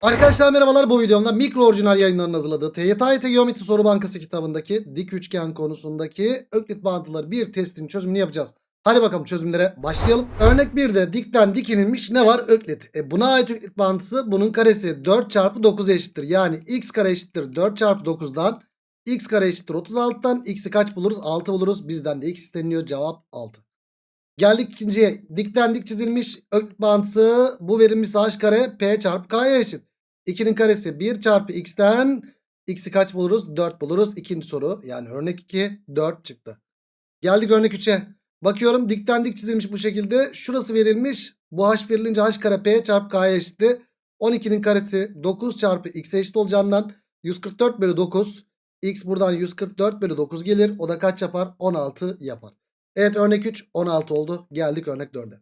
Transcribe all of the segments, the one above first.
Arkadaşlar merhabalar bu videomda mikro orijinal yayınlarının hazırladığı TYT Geometri Soru Bankası kitabındaki dik üçgen konusundaki öklit bağıntıları bir testin çözümünü yapacağız. Hadi bakalım çözümlere başlayalım. Örnek 1'de dikten dik inilmiş ne var? Öklit. E buna ait öklit bağıntısı bunun karesi 4 çarpı 9 eşittir. Yani x kare eşittir 4 çarpı 9'dan x kare eşittir 36'dan x'i kaç buluruz? 6 buluruz. Bizden de x isteniyor. Cevap 6. Geldik ikinciye. Dikten dik çizilmiş öklit bağıntısı bu verilmiş h kare p çarpı k'ya eşit. 2'nin karesi 1 çarpı x'ten x'i kaç buluruz? 4 buluruz. İkinci soru yani örnek 2 4 çıktı. Geldik örnek 3'e. Bakıyorum dikten dik çizilmiş bu şekilde. Şurası verilmiş. Bu h verilince h kare p çarpı k'ya eşitti. 12'nin karesi 9 çarpı x'e eşit olacağından 144 bölü 9. x buradan 144 bölü 9 gelir. O da kaç yapar? 16 yapar. Evet örnek 3 16 oldu. Geldik örnek 4'e.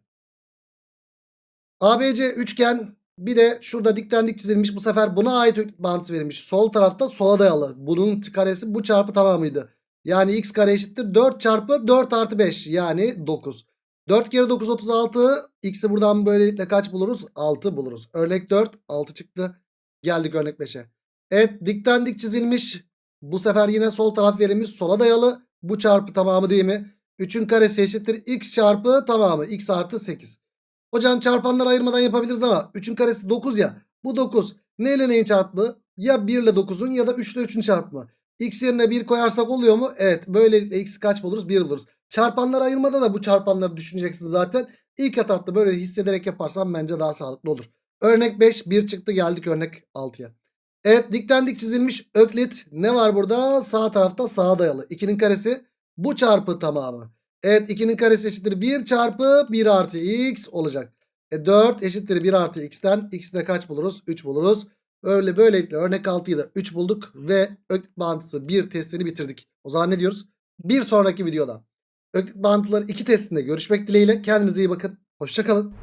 ABC üçgen bir de şurada dikten dik çizilmiş. Bu sefer buna ait öklit bağıntısı verilmiş. Sol tarafta sola dayalı. Bunun karesi bu çarpı tamamıydı. Yani x kare eşittir 4 çarpı 4 artı 5 yani 9. 4 kere 9 36. X'i buradan böylelikle kaç buluruz? 6 buluruz. Örnek 4 6 çıktı. Geldik örnek 5'e. Evet dikten dik çizilmiş. Bu sefer yine sol taraf verilmiş. Sola dayalı. Bu çarpı tamamı değil mi? 3'ün karesi eşittir. X çarpı tamamı. X artı 8. Hocam çarpanları ayırmadan yapabiliriz ama 3'ün karesi 9 ya. Bu 9. Ne ile neyin çarpımı? Ya 1 ile 9'un ya da 3 ile 3'ün çarpımı. X yerine 1 koyarsak oluyor mu? Evet. Böylelikle x kaç buluruz? 1 buluruz. Çarpanları ayırmada da bu çarpanları düşüneceksin zaten. İlk etapta böyle hissederek yaparsan bence daha sağlıklı olur. Örnek 5 1 çıktı geldik örnek 6'ya. Evet dikten dik çizilmiş öklit ne var burada? Sağ tarafta sağa dayalı. 2'nin karesi bu çarpı tamamı. Evet 2'nin karesi eşittir 1 çarpı 1 artı x olacak. E 4 eşittir 1 artı x'ten x'de kaç buluruz? 3 buluruz. Öyle böylelikle örnek 6'yı da 3 bulduk ve öklit bağıntısı 1 testini bitirdik. O zaman ne diyoruz? Bir sonraki videoda öklit bağıntıları 2 testinde görüşmek dileğiyle. Kendinize iyi bakın. Hoşçakalın.